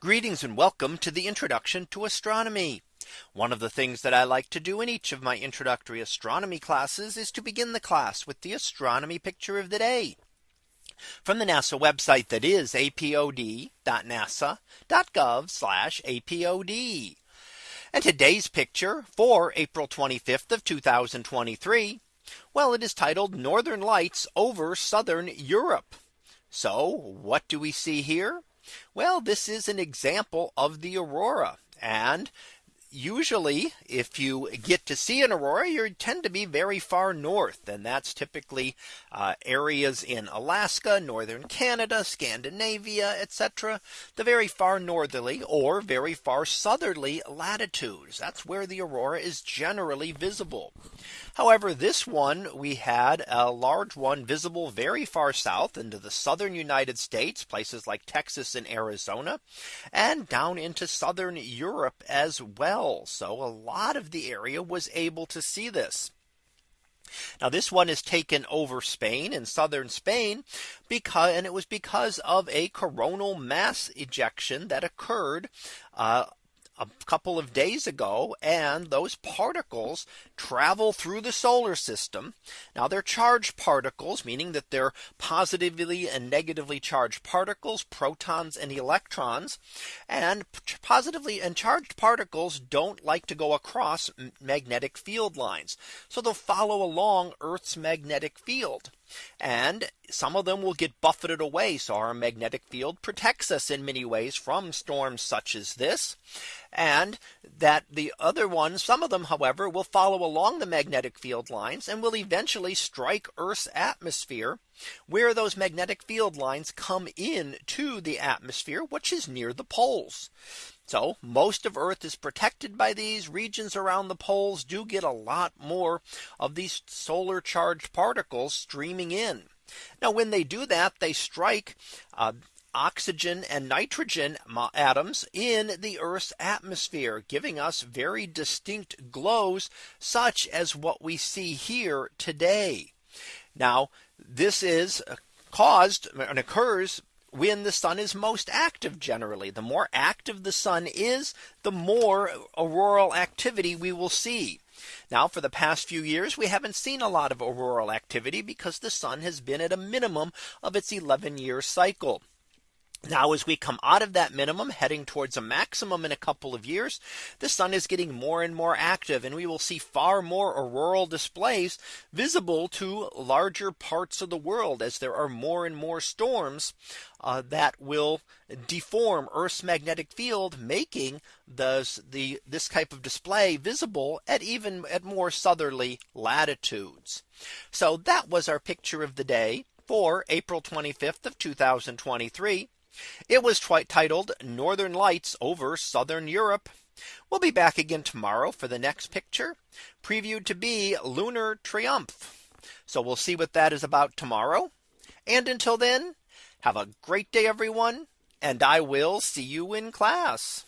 Greetings and welcome to the introduction to astronomy. One of the things that I like to do in each of my introductory astronomy classes is to begin the class with the astronomy picture of the day from the NASA website that is apod.nasa.gov apod. And today's picture for April 25th of 2023. Well, it is titled Northern Lights over Southern Europe. So what do we see here? Well, this is an example of the aurora. And usually if you get to see an aurora you tend to be very far north and that's typically uh, areas in Alaska northern Canada Scandinavia etc the very far northerly or very far southerly latitudes. That's where the aurora is generally visible. However this one we had a large one visible very far south into the southern United States places like Texas and Arizona and down into southern Europe as well so a lot of the area was able to see this. Now this one is taken over Spain in southern Spain because and it was because of a coronal mass ejection that occurred uh, a couple of days ago and those particles travel through the solar system. Now they're charged particles, meaning that they're positively and negatively charged particles, protons and electrons. And positively and charged particles don't like to go across magnetic field lines. So they'll follow along Earth's magnetic field. And some of them will get buffeted away. So our magnetic field protects us in many ways from storms such as this. And that the other ones, some of them, however, will follow along the magnetic field lines and will eventually strike Earth's atmosphere where those magnetic field lines come in to the atmosphere, which is near the poles. So most of Earth is protected by these regions around the poles do get a lot more of these solar charged particles streaming in. Now when they do that, they strike uh, oxygen and nitrogen atoms in the Earth's atmosphere, giving us very distinct glows, such as what we see here today. Now, this is caused and occurs when the sun is most active generally the more active the sun is the more auroral activity we will see now for the past few years we haven't seen a lot of auroral activity because the sun has been at a minimum of its 11 year cycle. Now, as we come out of that minimum heading towards a maximum in a couple of years, the sun is getting more and more active and we will see far more auroral displays visible to larger parts of the world as there are more and more storms uh, that will deform Earth's magnetic field, making the, the this type of display visible at even at more southerly latitudes. So that was our picture of the day for April 25th of 2023. It was titled Northern Lights over Southern Europe. We'll be back again tomorrow for the next picture previewed to be lunar triumph. So we'll see what that is about tomorrow. And until then, have a great day, everyone. And I will see you in class.